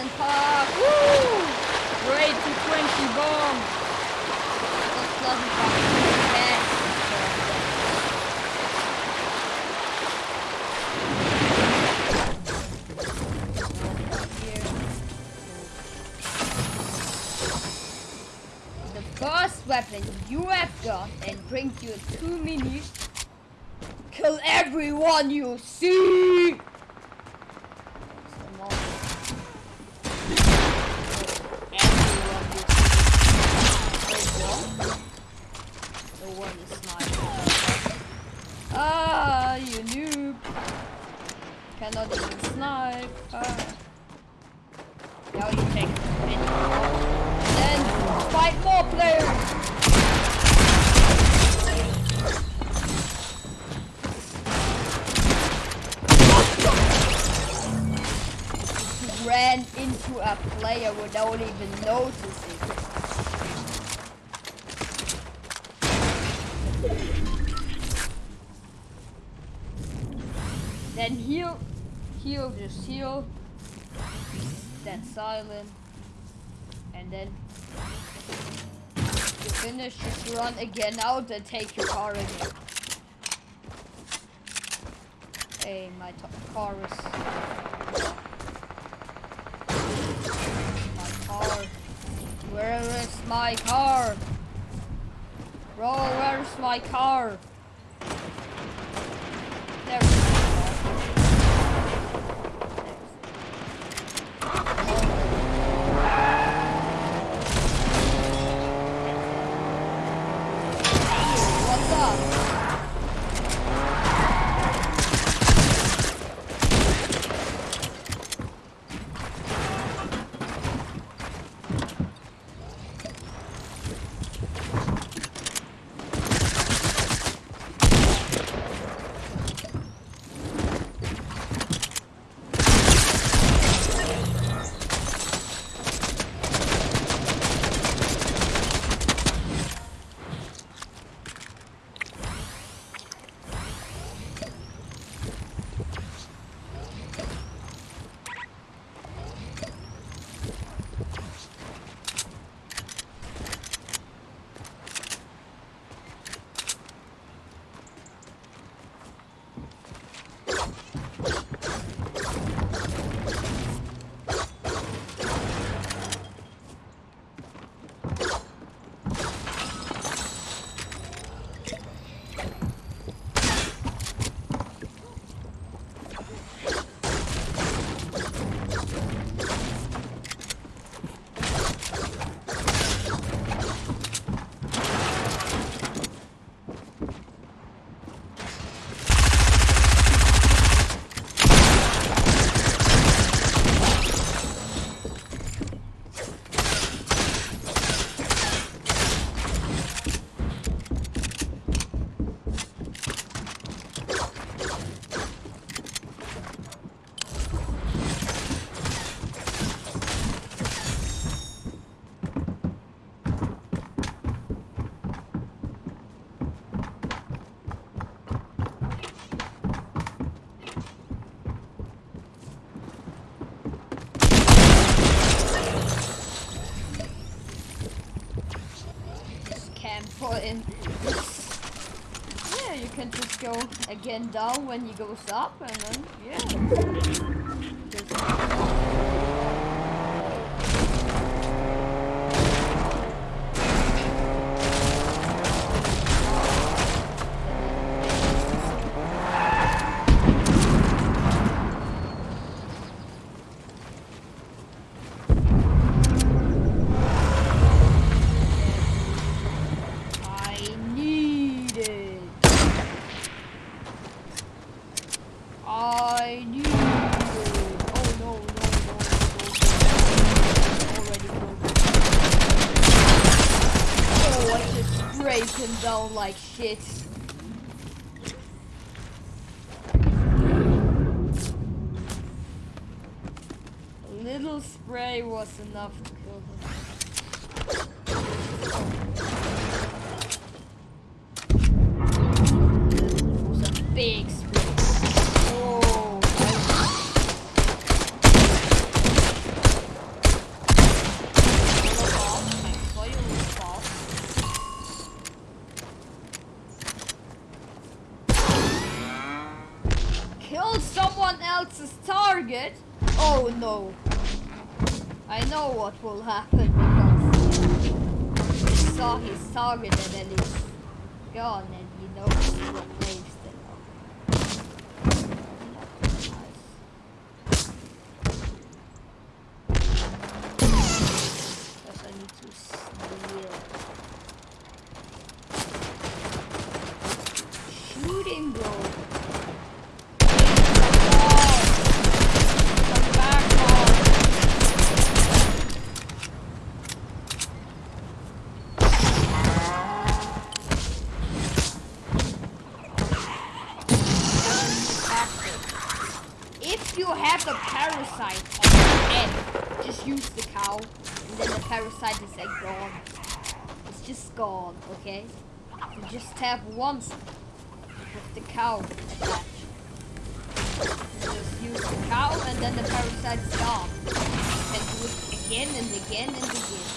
Pleasant Park. Woo! Great to 20 bomb. That's. Yes. The first weapon you have got and bring you two minis. Kill everyone you see! Then heal, heal, just heal. Then silent. And then you finish, just run again out and take your car again. Hey, my car is. My car. Where is my car? Bro, where's my car? Go again down when he goes up and then, yeah. Spray what will happen because he saw his target and then he's gone and he knows what place they are. Because I need to steal. Shooting bro. Come back, Mom. If you have a parasite on your head, just use the cow, and then the parasite is like gone. It's just gone, okay? You just tap once with the cow attached. You just use the cow, and then the parasite is gone. You can do it again and again and again.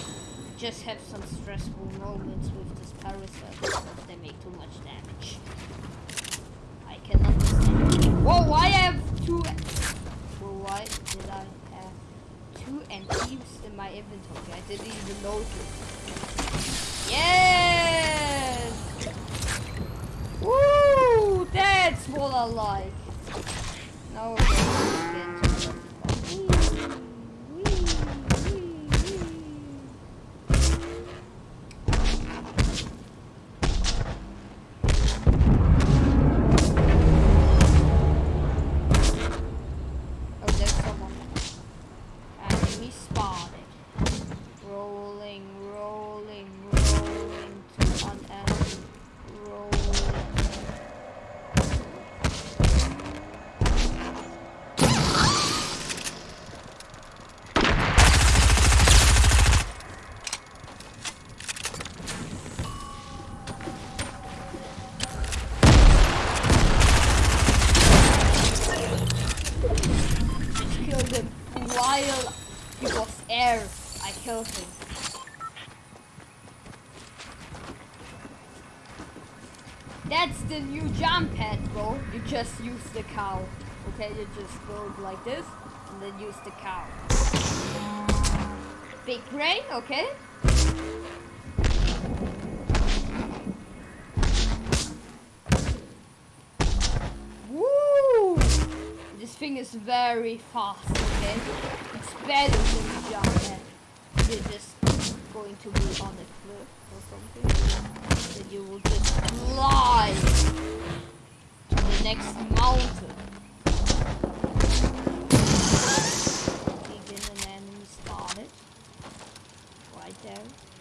Just have some stressful moments with this parasite they make too much damage. I can understand. Whoa, why I have two... Well, why did I have two empties in my inventory? I didn't even notice. Yes! Woo! That's what I like. Now the cow. Okay, you just go like this and then use the cow. Big brain, okay? Woo! This thing is very fast, okay? It's better than the jump. You're just going to be on a cliff or something. Then you will just fly next mountain. Begin an enemy spotted. Right there.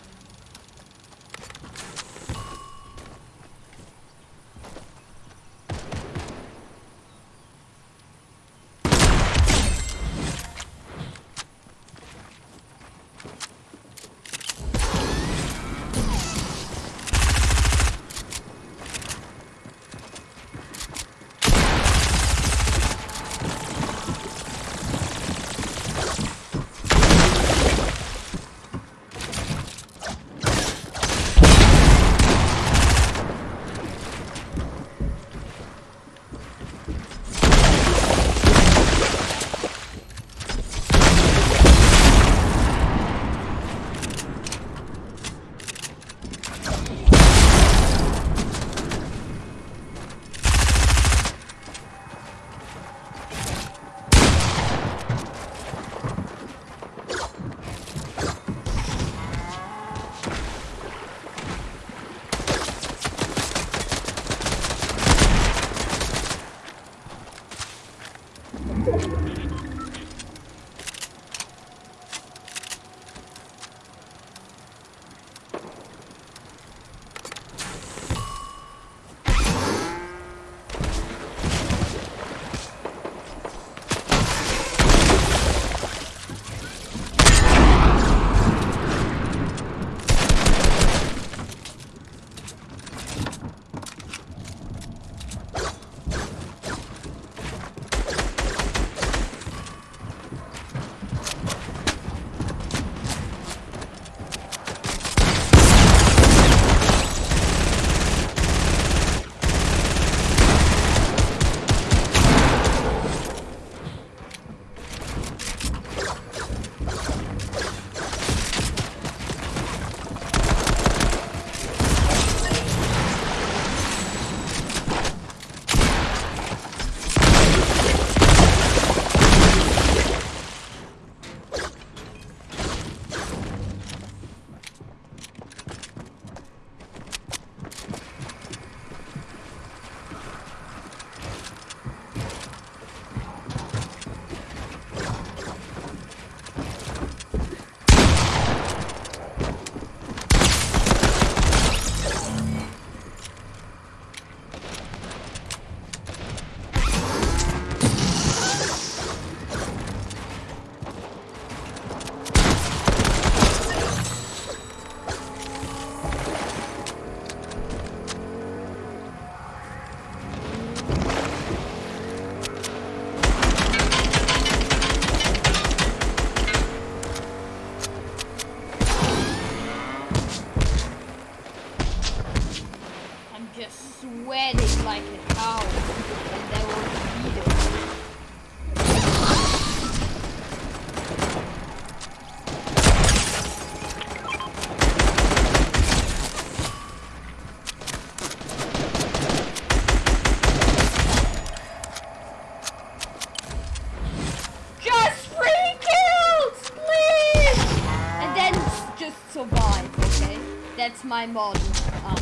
My model. Um,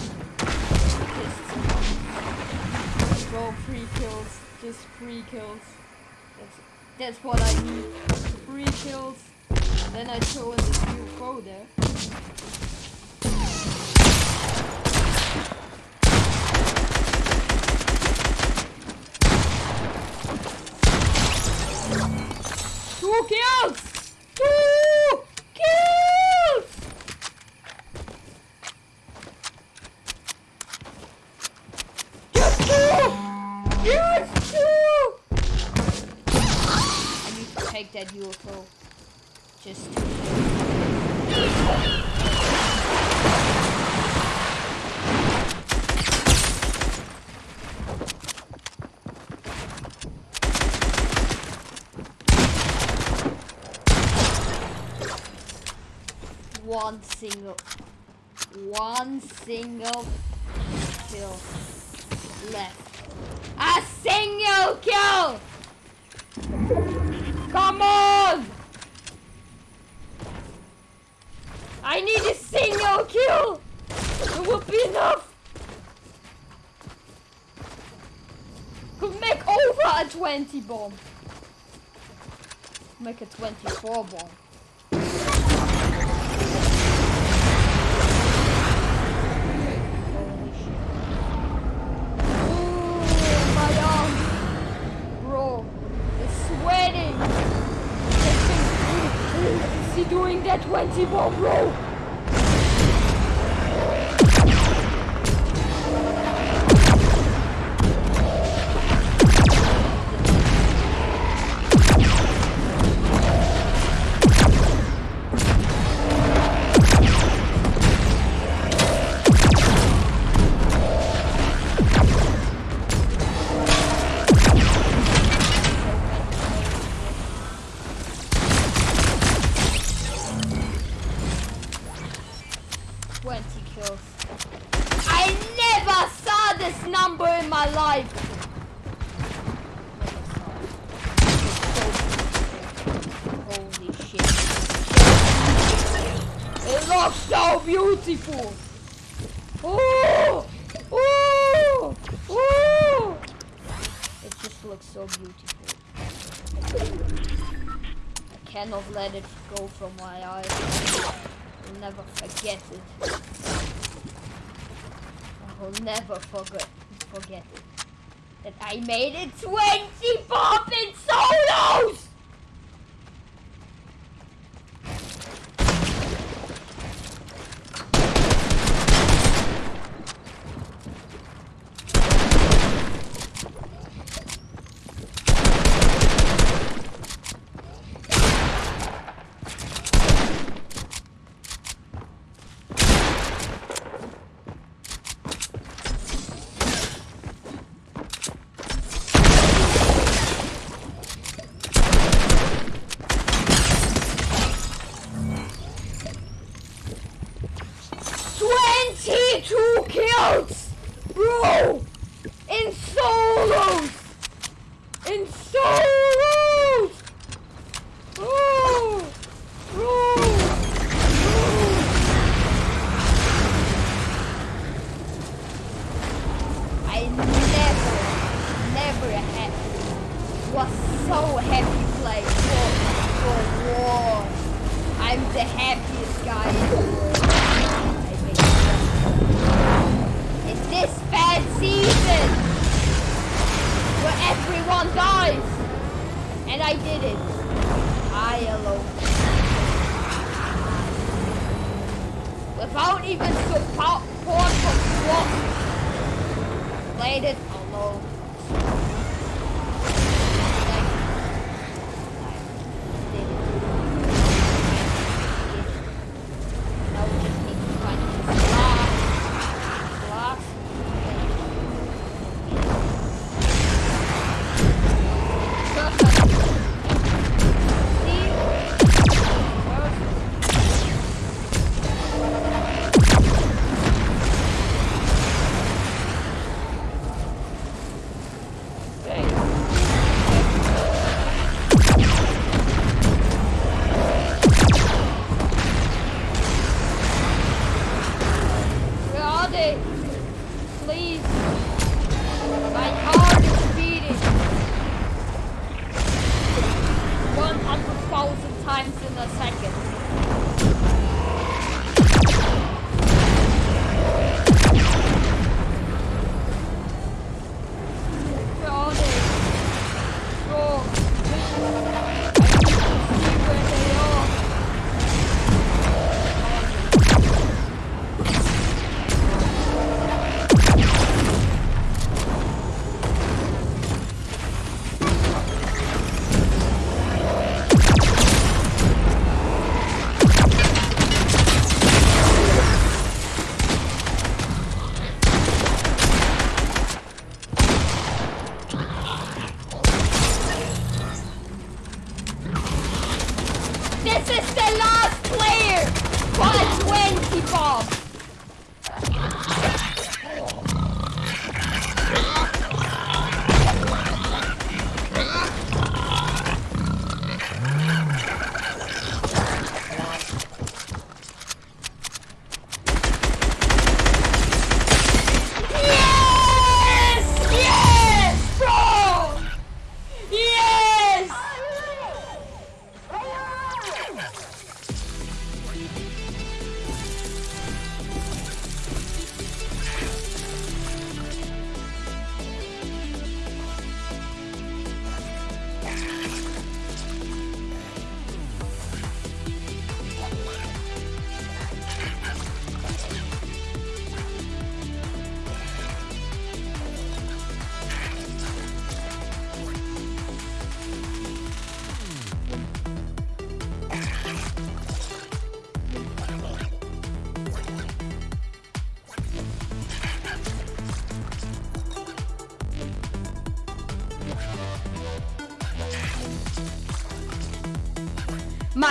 just roll three kills, just three kills. That's, that's what I need. Three kills. Then I throw in steel foe there. To that UFO. Just. One single. One single kill left. A single kill! Come on! I need a single kill! It would be enough! Could make over a 20 bomb. Make a 24 bomb. Doing that 20 bomb, bro? So beautiful. Oh! Oh! Oh! It just looks so beautiful. I cannot let it go from my eyes. I'll never forget it. I will never forget forget it. That I made it 20 pop in solos! Twenty-two kills, bro, in solos, in solos. Without even support from SWAT. Played it alone.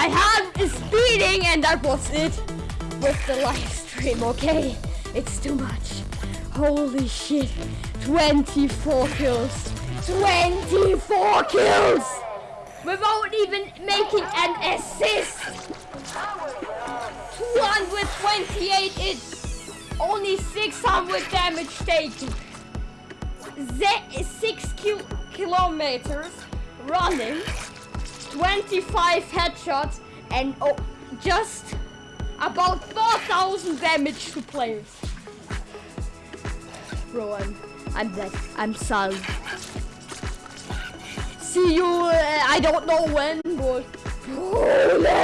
My heart is beating, and that was it with the live stream. Okay, it's too much. Holy shit! 24 kills. 24 kills without even making an assist. 228 it's only 600 damage taken. Z 6 ki kilometers running, 25 headshots, and oh, just about 4,000 damage to players. Bro, I'm, I'm dead. I'm sorry. See you, uh, I don't know when, but... Let's